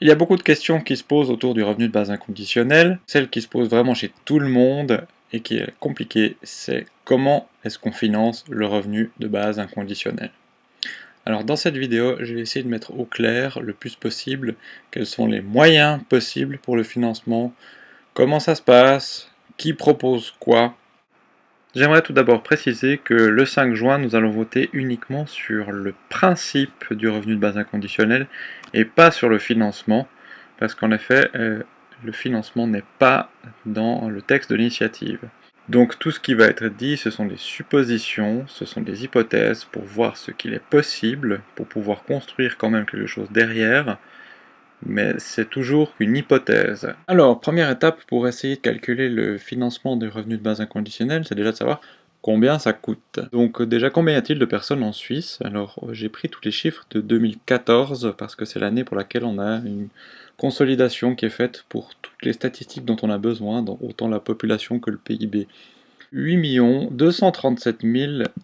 Il y a beaucoup de questions qui se posent autour du revenu de base inconditionnel. Celle qui se pose vraiment chez tout le monde et qui est compliquée, c'est comment est-ce qu'on finance le revenu de base inconditionnel. Alors dans cette vidéo, je vais essayer de mettre au clair le plus possible quels sont les moyens possibles pour le financement, comment ça se passe, qui propose quoi, J'aimerais tout d'abord préciser que le 5 juin, nous allons voter uniquement sur le principe du revenu de base inconditionnel et pas sur le financement, parce qu'en effet, euh, le financement n'est pas dans le texte de l'initiative. Donc tout ce qui va être dit, ce sont des suppositions, ce sont des hypothèses pour voir ce qu'il est possible, pour pouvoir construire quand même quelque chose derrière, mais c'est toujours une hypothèse. Alors, première étape pour essayer de calculer le financement des revenus de base inconditionnel, c'est déjà de savoir combien ça coûte. Donc déjà, combien y a-t-il de personnes en Suisse? Alors, j'ai pris tous les chiffres de 2014, parce que c'est l'année pour laquelle on a une consolidation qui est faite pour toutes les statistiques dont on a besoin, dans autant la population que le PIB. 8 237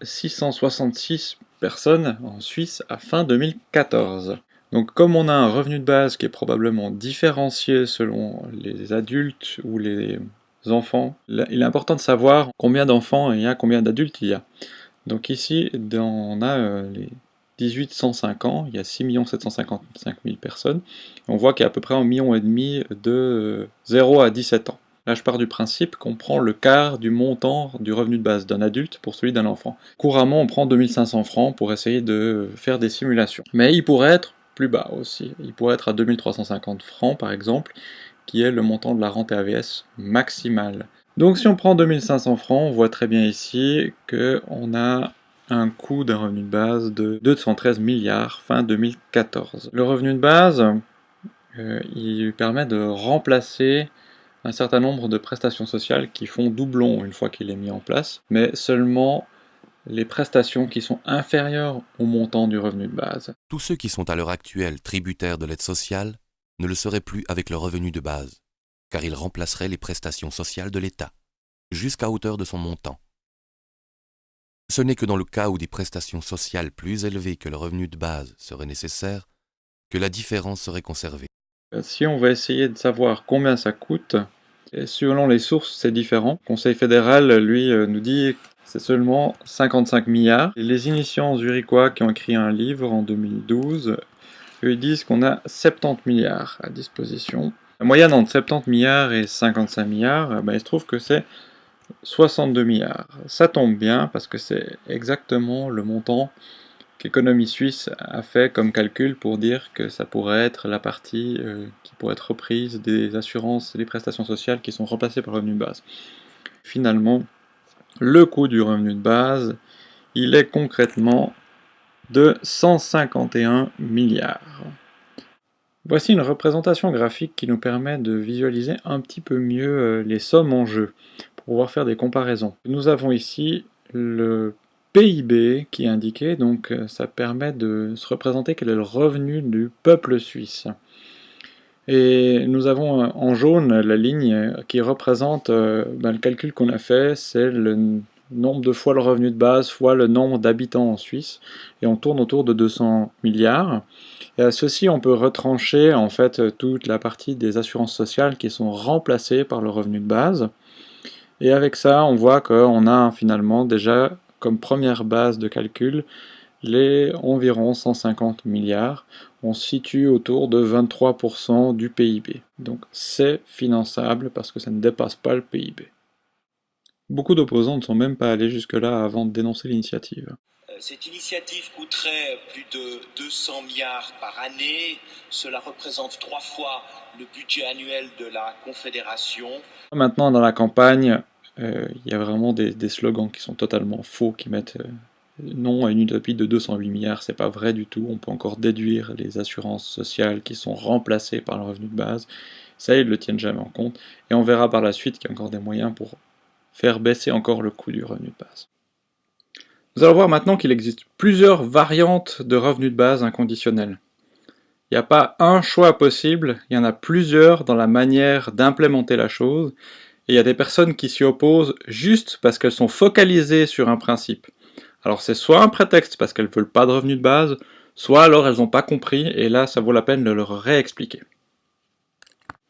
666 personnes en Suisse à fin 2014. Donc comme on a un revenu de base qui est probablement différencié selon les adultes ou les enfants, il est important de savoir combien d'enfants il y a, combien d'adultes il y a. Donc ici, on a euh, les 1805 ans, il y a 6 755 000 personnes. On voit qu'il y a à peu près un million et demi de 0 à 17 ans. Là, je pars du principe qu'on prend le quart du montant du revenu de base d'un adulte pour celui d'un enfant. Couramment, on prend 2500 francs pour essayer de faire des simulations. Mais il pourrait être plus bas aussi. Il pourrait être à 2350 francs par exemple, qui est le montant de la rente AVS maximale. Donc si on prend 2500 francs, on voit très bien ici qu'on a un coût d'un revenu de base de 213 milliards fin 2014. Le revenu de base, euh, il permet de remplacer un certain nombre de prestations sociales qui font doublon une fois qu'il est mis en place, mais seulement les prestations qui sont inférieures au montant du revenu de base. Tous ceux qui sont à l'heure actuelle tributaires de l'aide sociale ne le seraient plus avec le revenu de base, car ils remplaceraient les prestations sociales de l'État, jusqu'à hauteur de son montant. Ce n'est que dans le cas où des prestations sociales plus élevées que le revenu de base seraient nécessaires que la différence serait conservée. Si on va essayer de savoir combien ça coûte, selon les sources, c'est différent. Le Conseil fédéral, lui, euh, nous dit c'est seulement 55 milliards. les initiants zurichois qui ont écrit un livre en 2012, eux disent qu'on a 70 milliards à disposition. La moyenne entre 70 milliards et 55 milliards, ben, il se trouve que c'est 62 milliards. Ça tombe bien parce que c'est exactement le montant qu'Économie Suisse a fait comme calcul pour dire que ça pourrait être la partie euh, qui pourrait être reprise des assurances et des prestations sociales qui sont remplacées par revenu de base. Finalement, le coût du revenu de base, il est concrètement de 151 milliards. Voici une représentation graphique qui nous permet de visualiser un petit peu mieux euh, les sommes en jeu, pour pouvoir faire des comparaisons. Nous avons ici le PIB qui est indiqué, donc euh, ça permet de se représenter quel est le revenu du peuple suisse. Et nous avons euh, en jaune la ligne qui représente euh, ben, le calcul qu'on a fait, c'est le nombre de fois le revenu de base fois le nombre d'habitants en Suisse, et on tourne autour de 200 milliards. Et à ceci, on peut retrancher en fait toute la partie des assurances sociales qui sont remplacées par le revenu de base. Et avec ça, on voit qu'on a finalement déjà comme première base de calcul les environ 150 milliards. On se situe autour de 23% du PIB. Donc c'est finançable parce que ça ne dépasse pas le PIB. Beaucoup d'opposants ne sont même pas allés jusque-là avant de dénoncer l'initiative. Euh, cette initiative coûterait plus de 200 milliards par année. Cela représente trois fois le budget annuel de la Confédération. Maintenant, dans la campagne, euh, il y a vraiment des, slogans qui sont totalement faux, qui mettent euh, non à une utopie de 208 milliards, c'est pas vrai du tout. On peut encore déduire les assurances sociales qui sont remplacées par le revenu de base. Ça, ils ne le tiennent jamais en compte. Et on verra par la suite qu'il y a encore des moyens pour faire baisser encore le coût du revenu de base. Nous allons voir maintenant qu'il existe plusieurs variantes de revenu de base inconditionnel. Il n'y a pas un choix possible, il y en a plusieurs dans la manière d'implémenter la chose, et il y a des personnes qui s'y opposent juste parce qu'elles sont focalisées sur un principe. Alors c'est soit un prétexte parce qu'elles veulent pas de revenus de base, soit alors elles n'ont pas compris, et là ça vaut la peine de leur réexpliquer.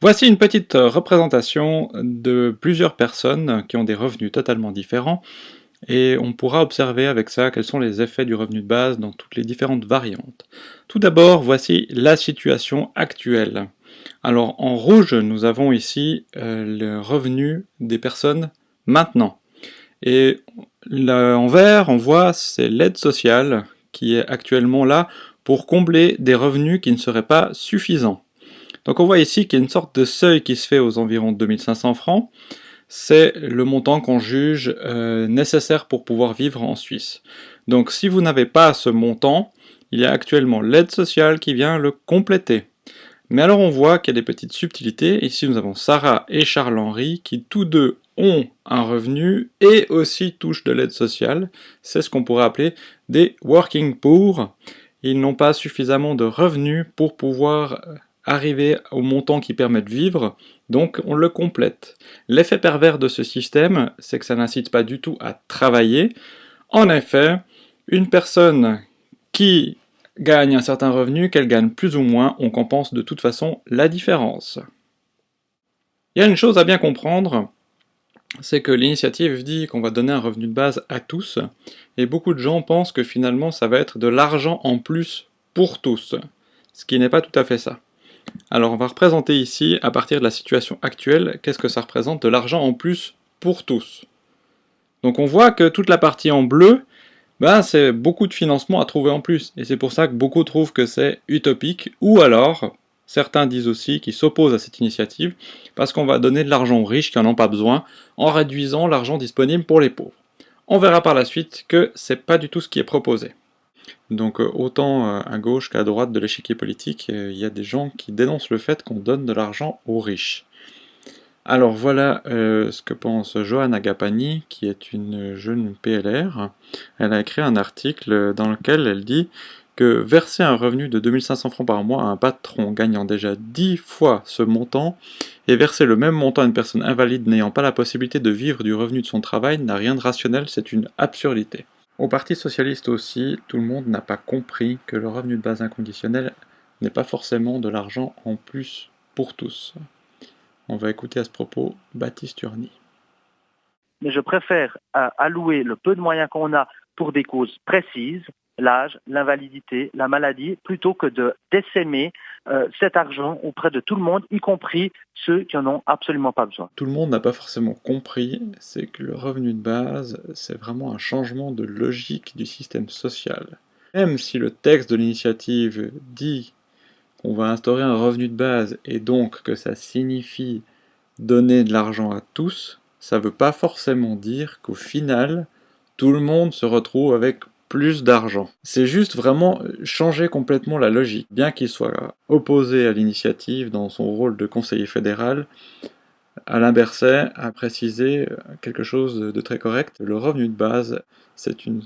Voici une petite représentation de plusieurs personnes qui ont des revenus totalement différents et on pourra observer avec ça quels sont les effets du revenu de base dans toutes les différentes variantes. Tout d'abord, voici la situation actuelle. Alors en rouge, nous avons ici euh, le revenu des personnes maintenant. Et en vert, on voit c'est l'aide sociale qui est actuellement là pour combler des revenus qui ne seraient pas suffisants. Donc on voit ici qu'il y a une sorte de seuil qui se fait aux environs de 2500 francs. C'est le montant qu'on juge euh, nécessaire pour pouvoir vivre en Suisse. Donc si vous n'avez pas ce montant, il y a actuellement l'aide sociale qui vient le compléter. Mais alors on voit qu'il y a des petites subtilités. Ici nous avons Sarah et Charles-Henri qui tous deux ont un revenu et aussi touchent de l'aide sociale. C'est ce qu'on pourrait appeler des working poor. Ils n'ont pas suffisamment de revenus pour pouvoir arriver au montant qui permet de vivre, donc on le complète. L'effet pervers de ce système, c'est que ça n'incite pas du tout à travailler. En effet, une personne qui gagne un certain revenu, qu'elle gagne plus ou moins, on compense de toute façon la différence. Il y a une chose à bien comprendre, c'est que l'initiative dit qu'on va donner un revenu de base à tous, et beaucoup de gens pensent que finalement ça va être de l'argent en plus pour tous, ce qui n'est pas tout à fait ça. Alors on va représenter ici, à partir de la situation actuelle, qu'est-ce que ça représente de l'argent en plus pour tous. Donc on voit que toute la partie en bleu, bah, c'est beaucoup de financement à trouver en plus, et c'est pour ça que beaucoup trouvent que c'est utopique, ou alors, certains disent aussi qu'ils s'opposent à cette initiative, parce qu'on va donner de l'argent aux riches qui n'en ont pas besoin, en réduisant l'argent disponible pour les pauvres. On verra par la suite que c'est pas du tout ce qui est proposé. Donc euh, autant euh, à gauche qu'à droite de l'échiquier politique, euh, il y a des gens qui dénoncent le fait qu'on donne de l'argent aux riches. Alors voilà ce que pense Johanna Agapani, qui est une jeune PLR. Elle a écrit un article dans lequel elle dit que verser un revenu de 2500 francs par mois à un patron gagnant déjà 10 fois ce montant et verser le même montant à une personne invalide n'ayant pas la possibilité de vivre du revenu de son travail n'a rien de rationnel, c'est une absurdité. Au Parti Socialiste aussi, tout le monde n'a pas compris que le revenu de base inconditionnel n'est pas forcément de l'argent en plus pour tous. On va écouter à ce propos Baptiste Urny. Mais je préfère euh, allouer le peu de moyens qu'on a pour des causes précises, l'âge, l'invalidité, la maladie, plutôt que de décémer euh, cet argent auprès de tout le monde, y compris ceux qui en ont absolument pas besoin. Tout le monde n'a pas forcément compris, c'est que le revenu de base, c'est vraiment un changement de logique du système social. Même si le texte de l'initiative dit qu'on va instaurer un revenu de base et donc que ça signifie donner de l'argent à tous, ça veut pas forcément dire qu'au final, tout le monde se retrouve avec plus d'argent. C'est juste vraiment changer complètement la logique. Bien qu'il soit opposé à l'initiative dans son rôle de conseiller fédéral, Alain Berset a précisé quelque chose de très correct. Le revenu de base, c'est une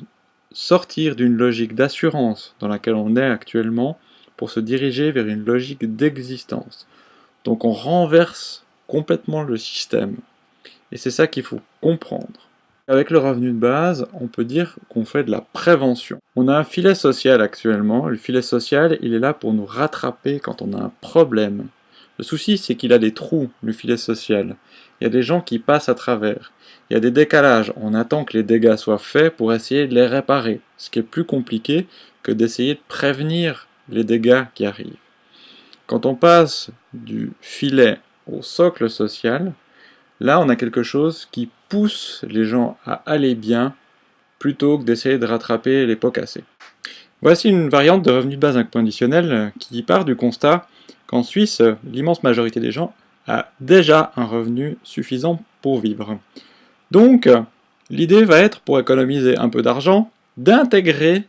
sortir d'une logique d'assurance dans laquelle on est actuellement pour se diriger vers une logique d'existence. Donc on renverse complètement le système. Et c'est ça qu'il faut comprendre. Avec le revenu de base, on peut dire qu'on fait de la prévention. On a un filet social actuellement. Le filet social, il est là pour nous rattraper quand on a un problème. Le souci, c'est qu'il a des trous, le filet social. Il y a des gens qui passent à travers. Il y a des décalages. On attend que les dégâts soient faits pour essayer de les réparer. Ce qui est plus compliqué que d'essayer de prévenir les dégâts qui arrivent. Quand on passe du filet au socle social, Là, on a quelque chose qui pousse les gens à aller bien plutôt que d'essayer de rattraper les pots cassés. Voici une variante de revenu de base inconditionnel qui part du constat qu'en Suisse, l'immense majorité des gens a déjà un revenu suffisant pour vivre. Donc, l'idée va être, pour économiser un peu d'argent, d'intégrer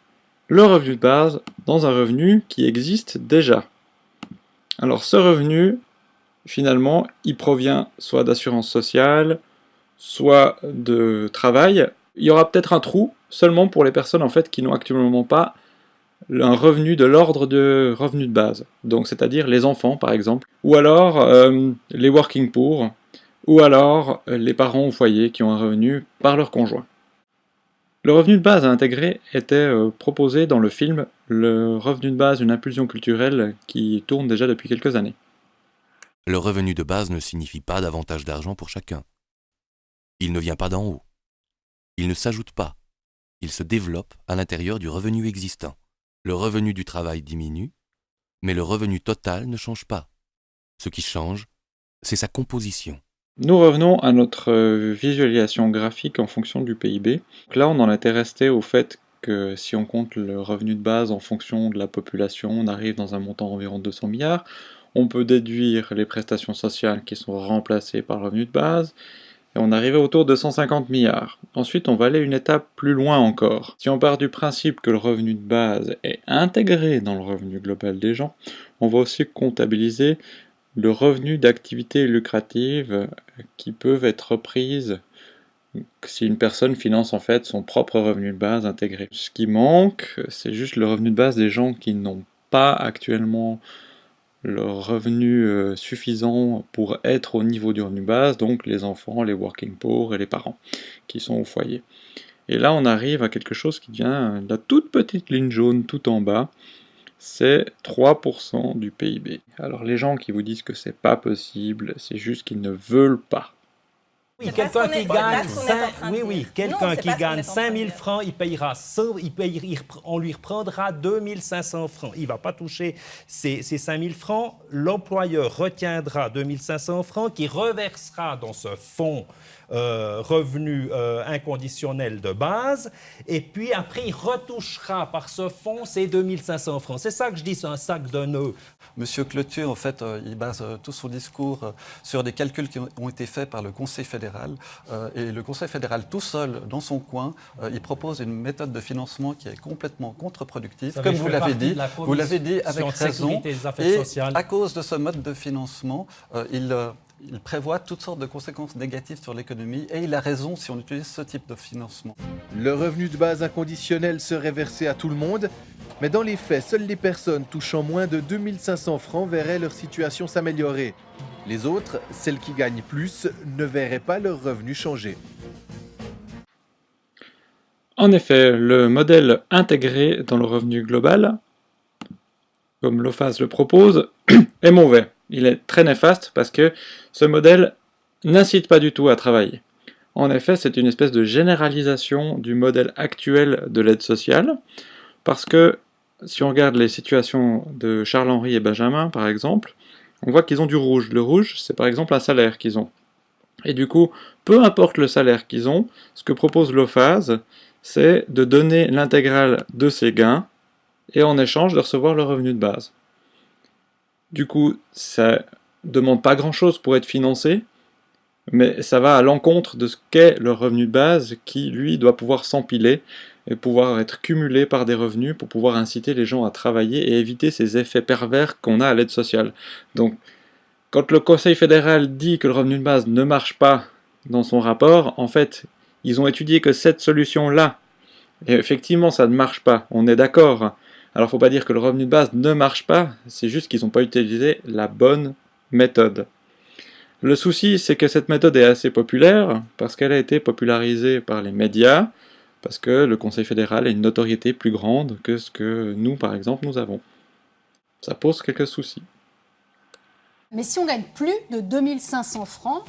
le revenu de base dans un revenu qui existe déjà. Alors ce revenu, finalement, il provient soit d'assurance sociale, soit de travail. Il y aura peut-être un trou seulement pour les personnes en fait qui n'ont actuellement pas un revenu de l'ordre de revenu de base, donc c'est-à-dire les enfants par exemple, ou alors euh, les working poor, ou alors euh, les parents au foyer qui ont un revenu par leur conjoint. Le revenu de base à intégrer était euh, proposé dans le film Le revenu de base, une impulsion culturelle qui tourne déjà depuis quelques années. Le revenu de base ne signifie pas davantage d'argent pour chacun. Il ne vient pas d'en haut. Il ne s'ajoute pas. Il se développe à l'intérieur du revenu existant. Le revenu du travail diminue, mais le revenu total ne change pas. Ce qui change, c'est sa composition. Nous revenons à notre visualisation graphique en fonction du PIB. là, on en était resté au fait que si on compte le revenu de base en fonction de la population, on arrive dans un montant environ 200 milliards. On peut déduire les prestations sociales qui sont remplacées par le revenu de base, et on arrive autour de 150 milliards. Ensuite, on va aller une étape plus loin encore. Si on part du principe que le revenu de base est intégré dans le revenu global des gens, on va aussi comptabiliser le revenu d'activités lucratives qui peuvent être reprises si une personne finance en fait son propre revenu de base intégré. Ce qui manque, c'est juste le revenu de base des gens qui n'ont pas actuellement le revenu euh, suffisant pour être au niveau du revenu de base, donc les enfants, les working poor et les parents qui sont au foyer. Et là, on arrive à quelque chose qui devient la toute petite ligne jaune tout en bas, c'est 3% du PIB. Alors les gens qui vous disent que c'est pas possible, c'est juste qu'ils ne veulent pas. Oui, quelqu'un qui gagne, 5, oui, oui, quelqu'un qui gagne 5 000 francs, il payera, il on lui reprendra 2 500 francs. Il ne va pas toucher ces, ces 5 000 francs. L'employeur retiendra 2 500 francs qui reversera dans ce fonds euh, revenu euh, inconditionnel de base, et puis après il retouchera par ce fonds ces 2500 francs. C'est ça que je dis, c'est un sac de nœuds. Monsieur Clotier, en fait, euh, il base tout son discours sur des calculs qui ont été faits par le Conseil fédéral. et le Conseil fédéral, tout seul, dans son coin, il propose une méthode de financement qui est complètement contre-productive. Comme vous l'avez dit, vous l'avez dit avec raison. Et à cause de ce mode de financement, il il prévoit toutes sortes de conséquences négatives sur l'économie et il a raison si on utilise ce type de financement. Le revenu de base inconditionnel serait versé à tout le monde, mais dans les faits, seules les personnes touchant moins de 2500 francs verraient leur situation s'améliorer. Les autres, celles qui gagnent plus, ne verraient pas leur revenu changer. En effet, le modèle intégré dans le revenu global, comme l'OFAS le propose, est mauvais il est très néfaste parce que ce modèle n'incite pas du tout à travailler. En effet, c'est une espèce de généralisation du modèle actuel de l'aide sociale, parce que si on regarde les situations de Charles-Henri et Benjamin, par exemple, on voit qu'ils ont du rouge. Le rouge, c'est par exemple un salaire qu'ils ont. Et du coup, peu importe le salaire qu'ils ont, ce que propose l'OFAS, c'est de donner l'intégrale de ces gains, et en échange de recevoir le revenu de base. Du coup, ça demande pas grand-chose pour être financé, mais ça va à l'encontre de ce qu'est le revenu de base qui, lui, doit pouvoir s'empiler et pouvoir être cumulé par des revenus pour pouvoir inciter les gens à travailler et éviter ces effets pervers qu'on a à l'aide sociale. Donc, quand le Conseil fédéral dit que le revenu de base ne marche pas dans son rapport, en fait, ils ont étudié que cette solution-là, et effectivement ça ne marche pas, on est d'accord, alors faut pas dire que le revenu de base ne marche pas, c'est juste qu'ils n'ont pas utilisé la bonne méthode. Le souci, c'est que cette méthode est assez populaire, parce qu'elle a été popularisée par les médias, parce que le Conseil fédéral a une notoriété plus grande que ce que nous, par exemple, nous avons. Ça pose quelques soucis. Mais si on gagne plus de 2500 francs,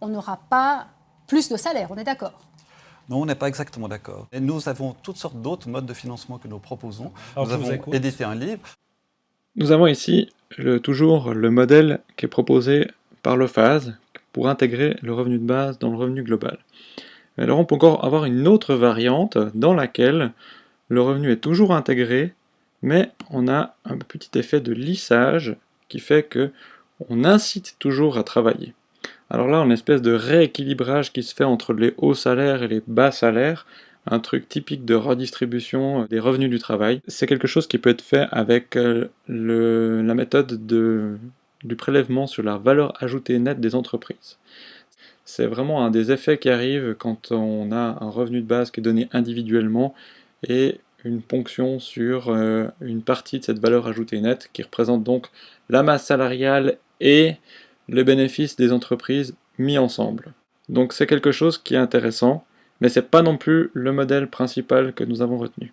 on n'aura pas plus de salaire, on est d'accord? Non, on n'est pas exactement d'accord. Et nous avons toutes sortes d'autres modes de financement que nous proposons. nous avons édité un livre. Nous avons ici toujours le modèle qui est proposé par l'OFAS pour intégrer le revenu de base dans le revenu global. Alors on peut encore avoir une autre variante dans laquelle le revenu est toujours intégré, mais on a un petit effet de lissage qui fait que on incite toujours à travailler. Alors là, une espèce de rééquilibrage qui se fait entre les hauts salaires et les bas salaires, un truc typique de redistribution des revenus du travail. C'est quelque chose qui peut être fait avec euh, la méthode du prélèvement sur la valeur ajoutée nette des entreprises. C'est vraiment un des effets qui arrive quand on a un revenu de base qui est donné individuellement et une ponction sur euh, une partie de cette valeur ajoutée nette qui représente donc la masse salariale et les bénéfices des entreprises mis ensemble. Donc c'est quelque chose qui est intéressant, mais c'est pas non plus le modèle principal que nous avons retenu.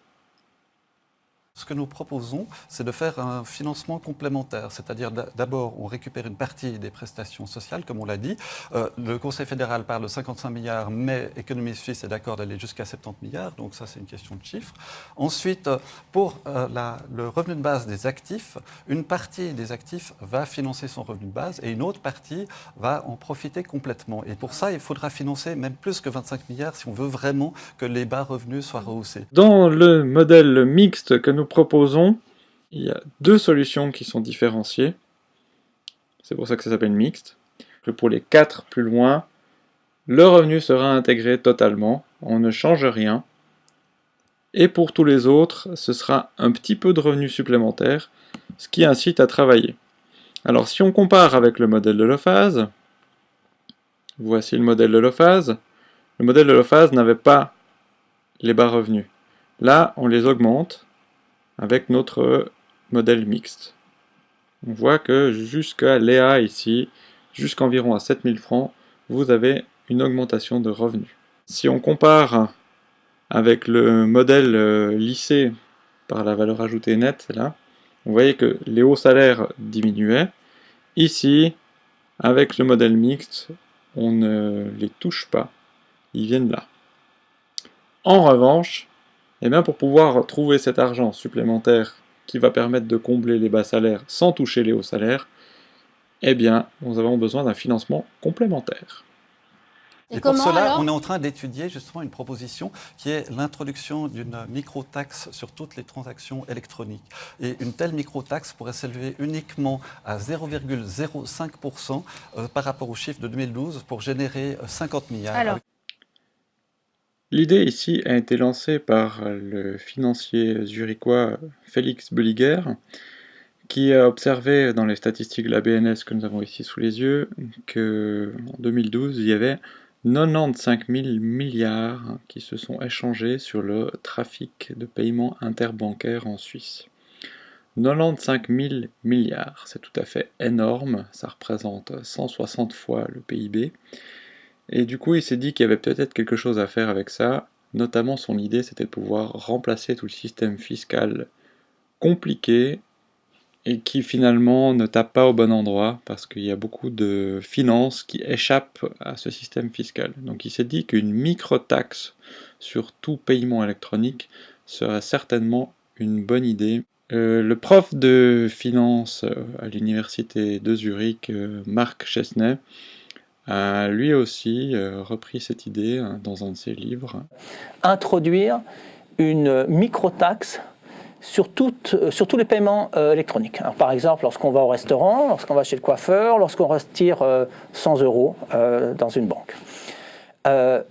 Ce que nous proposons, c'est de faire un financement complémentaire, c'est-à-dire d'abord on récupère une partie des prestations sociales, comme on l'a dit. Euh, le Conseil fédéral parle de 55 milliards, mais Économie Suisse est d'accord d'aller jusqu'à 70 milliards, donc ça c'est une question de chiffres. Ensuite, pour euh, le revenu de base des actifs, une partie des actifs va financer son revenu de base et une autre partie va en profiter complètement. Et pour ça, il faudra financer même plus que 25 milliards si on veut vraiment que les bas revenus soient rehaussés. Dans le modèle mixte que nous proposons, il y a deux solutions qui sont différenciées. C'est pour ça que ça s'appelle mixte. Pour les quatre plus loin, le revenu sera intégré totalement, on ne change rien. Et pour tous les autres, ce sera un petit peu de revenu supplémentaire, ce qui incite à travailler. Alors si on compare avec le modèle de l'ophase, voici le modèle de l'ophase, le modèle de l'ophase n'avait pas les bas revenus. Là, on les augmente, avec notre modèle mixte. On voit que jusqu'à Léa ici, jusqu'environ à 7000 francs, vous avez une augmentation de revenus. Si on compare avec le modèle euh, lissé par la valeur ajoutée nette, là, vous voyez que les hauts salaires diminuaient. Ici, avec le modèle mixte, on ne les touche pas, ils viennent là. En revanche, et bien pour pouvoir trouver cet argent supplémentaire qui va permettre de combler les bas salaires sans toucher les hauts salaires, eh bien, nous avons besoin d'un financement complémentaire. Et, pour cela, on est en train d'étudier justement une proposition qui est l'introduction d'une micro-taxe sur toutes les transactions électroniques. Et une telle micro-taxe pourrait s'élever uniquement à 0,05% euh, par rapport au chiffre de 2012 pour générer 50 milliards. L'idée ici a été lancée par le financier zurichois Félix Bulliger, qui a observé dans les statistiques de la BNS que nous avons ici sous les yeux qu'en 2012, il y avait 95 000 milliards qui se sont échangés sur le trafic de paiement interbancaire en Suisse. 95 000 milliards, c'est tout à fait énorme, ça représente 160 fois le PIB. Et du coup, il s'est dit qu'il y avait peut-être quelque chose à faire avec ça. Notamment, son idée, c'était de pouvoir remplacer tout le système fiscal compliqué et qui finalement ne tape pas au bon endroit parce qu'il y a beaucoup de finances qui échappent à ce système fiscal. Donc il s'est dit qu'une micro-taxe sur tout paiement électronique serait certainement une bonne idée. Euh, le prof de finance euh, à l'université de Zurich, euh, Marc Chesney, a lui aussi euh, repris cette idée hein, dans un de ses livres. Introduire une micro-taxe sur, euh, sur, tous les paiements euh, électroniques. par exemple, lorsqu'on va au restaurant, lorsqu'on va chez le coiffeur, lorsqu'on retire 100 euros dans une banque.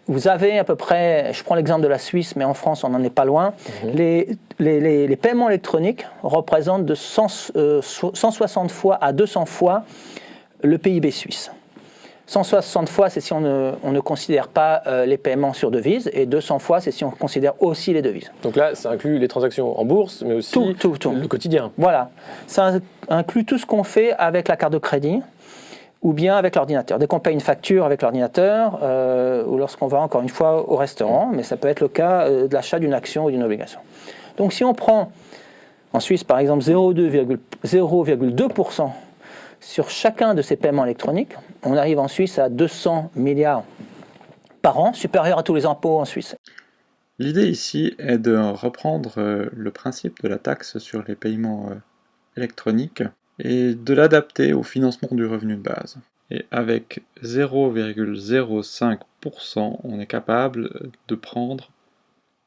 vous avez à peu près, je prends l'exemple de la Suisse, mais en France on n'en est pas loin, mhm. les, les, les, paiements électroniques représentent de 160 fois à 200 fois le PIB suisse. 160 fois, c'est si on ne, considère pas euh, les paiements sur devises, et 200 fois, c'est si on considère aussi les devises. Donc là, ça inclut les transactions en bourse, mais aussi le quotidien. Voilà, ça inclut tout ce qu'on fait avec la carte de crédit ou bien avec l'ordinateur. Dès qu'on paye une facture avec l'ordinateur, euh, ou lorsqu'on va encore une fois au restaurant, mais ça peut être le cas euh, de l'achat d'une action ou d'une obligation. Donc si on prend en Suisse par exemple 0,2% sur chacun de ces paiements électroniques, on arrive en Suisse à 200 milliards par an, supérieur à tous les impôts en Suisse. L'idée ici est de reprendre euh, le principe de la taxe sur les paiements euh, électroniques et de l'adapter au financement du revenu de base. Et avec 0,05%, on est capable de prendre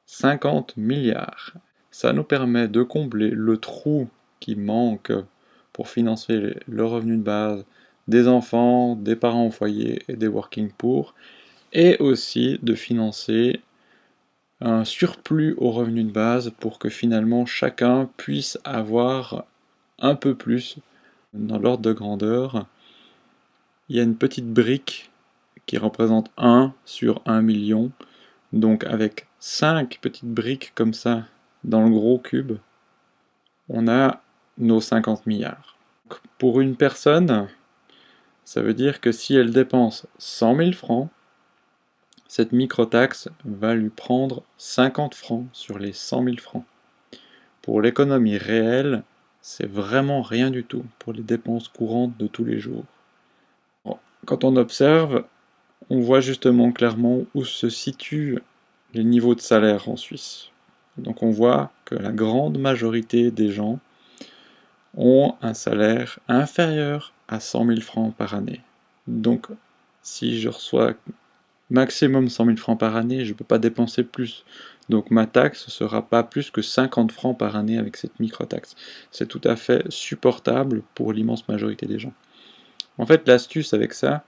50 milliards. Ça nous permet de combler le trou qui manque pour financer le revenu de base des enfants, des parents au foyer et des working poor, et aussi de financer un surplus au revenu de base pour que finalement chacun puisse avoir un peu plus dans l'ordre de grandeur. Il y a une petite brique qui représente 1 sur 1 million, donc avec 5 petites briques comme ça dans le gros cube, on a nos 50 milliards. Pour une personne, ça veut dire que si elle dépense 100 000 francs, cette micro-taxe va lui prendre 50 francs sur les 100 000 francs. pour l'économie réelle, c'est vraiment rien du tout pour les dépenses courantes de tous les jours. Quand on observe, on voit justement clairement où se situent les niveaux de salaire en Suisse. Donc on voit que la grande majorité des gens ont un salaire inférieur à 100 000 francs par année. Donc si je reçois maximum 100 000 francs par année, je ne peux pas dépenser plus. Donc ma taxe ne sera pas plus que 50 francs par année avec cette micro-taxe. C'est tout à fait supportable pour l'immense majorité des gens. En fait, l'astuce avec ça,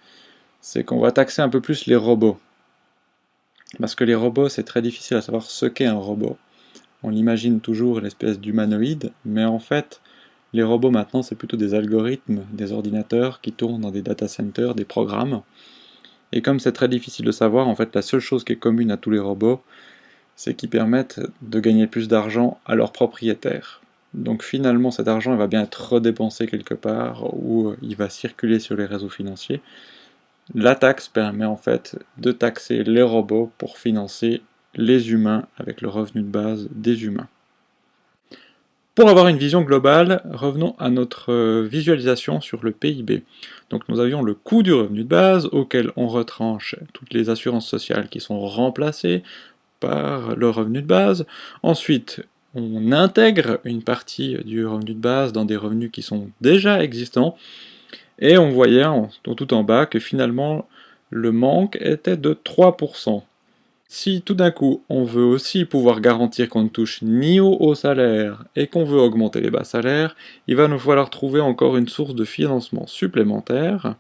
c'est qu'on va taxer un peu plus les robots. Parce que les robots, c'est très difficile à savoir ce qu'est un robot. On imagine toujours l'espèce d'humanoïde, mais en fait, les robots maintenant, c'est plutôt des algorithmes, des ordinateurs qui tournent dans des data centers, des programmes. Et comme c'est très difficile de savoir, en fait, la seule chose qui est commune à tous les robots, c'est qu'ils permettent de gagner plus d'argent à leurs propriétaires. Donc finalement, cet argent va bien être redépensé quelque part ou il va circuler sur les réseaux financiers. La taxe permet en fait de taxer les robots pour financer les humains avec le revenu de base des humains. Pour avoir une vision globale, revenons à notre visualisation sur le PIB. Donc nous avions le coût du revenu de base auquel on retranche toutes les assurances sociales qui sont remplacées par le revenu de base. Ensuite, on intègre une partie du revenu de base dans des revenus qui sont déjà existants, et on voyait tout en bas que finalement le manque était de 3%. Si tout d'un coup on veut aussi pouvoir garantir qu'on ne touche ni au haut salaire et qu'on veut augmenter les bas salaires, il va nous falloir trouver encore une source de financement supplémentaire,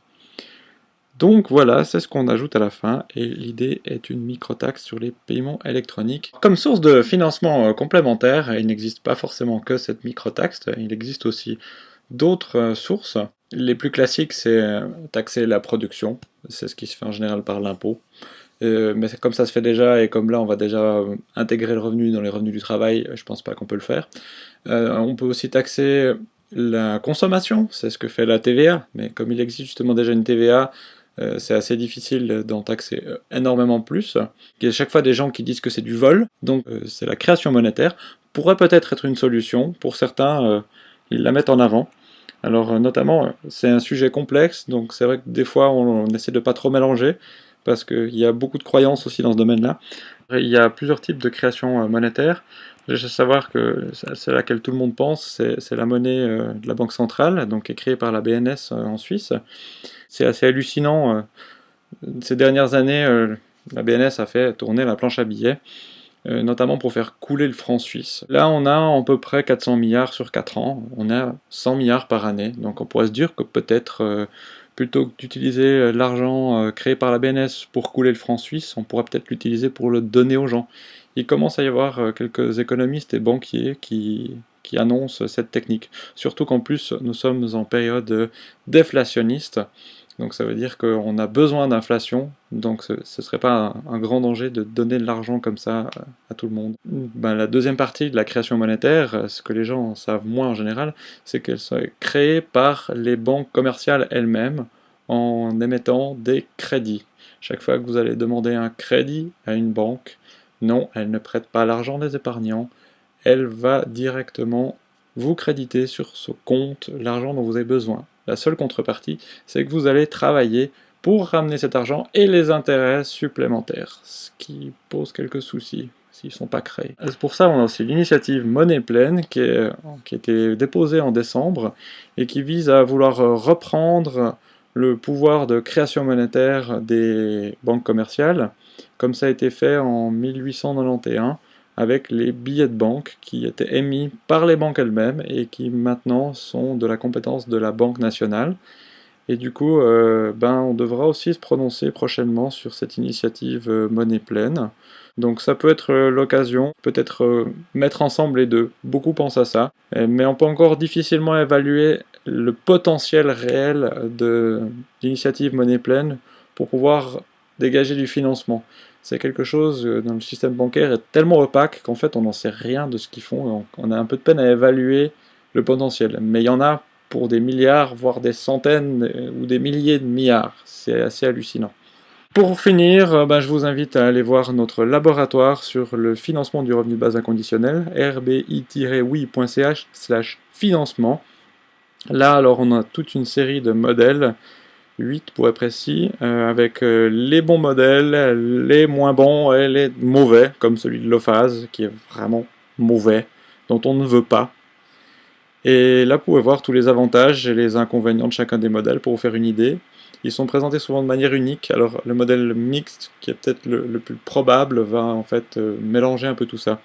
donc voilà, c'est ce qu'on ajoute à la fin, et l'idée est une micro-taxe sur les paiements électroniques. Comme source de financement euh, complémentaire, il n'existe pas forcément que cette micro-taxe, il existe aussi d'autres euh, sources. Les plus classiques, c'est euh, taxer la production, c'est ce qui se fait en général par l'impôt. Mais comme ça se fait déjà, et comme là on va déjà intégrer le revenu dans les revenus du travail, je pense pas qu'on peut le faire. on peut aussi taxer la consommation, c'est ce que fait la TVA, mais comme il existe justement déjà une TVA, euh, c'est assez difficile d'en taxer euh, énormément plus. Il y a chaque fois des gens qui disent que c'est du vol, donc euh, c'est la création monétaire, pourrait peut-être être une solution, pour certains ils la mettent en avant. Alors notamment, c'est un sujet complexe, donc c'est vrai que des fois on, essaie de pas trop mélanger, parce qu'il y a beaucoup de croyances aussi dans ce domaine-là. Il y a plusieurs types de création monétaire. Je sais savoir que c'est laquelle tout le monde pense, c'est la monnaie de la Banque centrale, donc qui est créée par la BNS en Suisse. C'est assez hallucinant. Euh, ces dernières années, euh, la BNS a fait tourner la planche à billets, euh, notamment pour faire couler le franc suisse. Là, on a à peu près 400 milliards sur 4 ans, on a 100 milliards par année, donc on pourrait se dire que peut-être, plutôt que d'utiliser l'argent créé par la BNS pour couler le franc suisse, on pourrait peut-être l'utiliser pour le donner aux gens. Il commence à y avoir quelques économistes et banquiers qui, qui annoncent cette technique. Surtout qu'en plus, nous sommes en période déflationniste, donc ça veut dire qu'on a besoin d'inflation, donc ce ne serait pas un, grand danger de donner de l'argent comme ça à, tout le monde. Ben, la deuxième partie de la création monétaire, ce que les gens savent moins en général, c'est qu'elle soit créée par les banques commerciales elles-mêmes en émettant des crédits. Chaque fois que vous allez demander un crédit à une banque, non, elle ne prête pas l'argent des épargnants, elle va directement vous créditer sur ce compte l'argent dont vous avez besoin. La seule contrepartie, c'est que vous allez travailler pour ramener cet argent et les intérêts supplémentaires, ce qui pose quelques soucis s'ils ne sont pas créés. C'est pour ça qu'on a aussi l'initiative Monnaie Pleine qui, qui a été déposée en décembre et qui vise à vouloir reprendre le pouvoir de création monétaire des banques commerciales, comme ça a été fait en 1891 avec les billets de banque qui étaient émis par les banques elles-mêmes et qui maintenant sont de la compétence de la Banque nationale. Et du coup, euh, ben, on devra aussi se prononcer prochainement sur cette initiative euh, monnaie pleine. Donc ça peut être euh, l'occasion, peut-être mettre ensemble les deux. Beaucoup pensent à ça, mais on peut encore difficilement évaluer le potentiel réel de l'initiative monnaie pleine pour pouvoir dégager du financement c'est quelque chose euh, dans le système bancaire est tellement opaque qu'en fait on n'en sait rien de ce qu'ils font, on a un peu de peine à évaluer le potentiel. Mais il y en a pour des milliards, voire des centaines euh, ou des milliers de milliards, c'est assez hallucinant. pour finir, euh, ben, je vous invite à aller voir notre laboratoire sur le financement du revenu de base inconditionnel, rbi-oui.ch financement. Là, alors, on a toute une série de modèles, 8 pour être précis, euh, avec euh, les bons modèles, les moins bons et les mauvais, comme celui de l'OFAS, qui est vraiment mauvais, dont on ne veut pas. Et là, vous pouvez voir tous les avantages et les inconvénients de chacun des modèles pour vous faire une idée. Ils sont présentés souvent de manière unique, alors le modèle mixte, qui est peut-être le, plus probable, va en fait euh, mélanger un peu tout ça.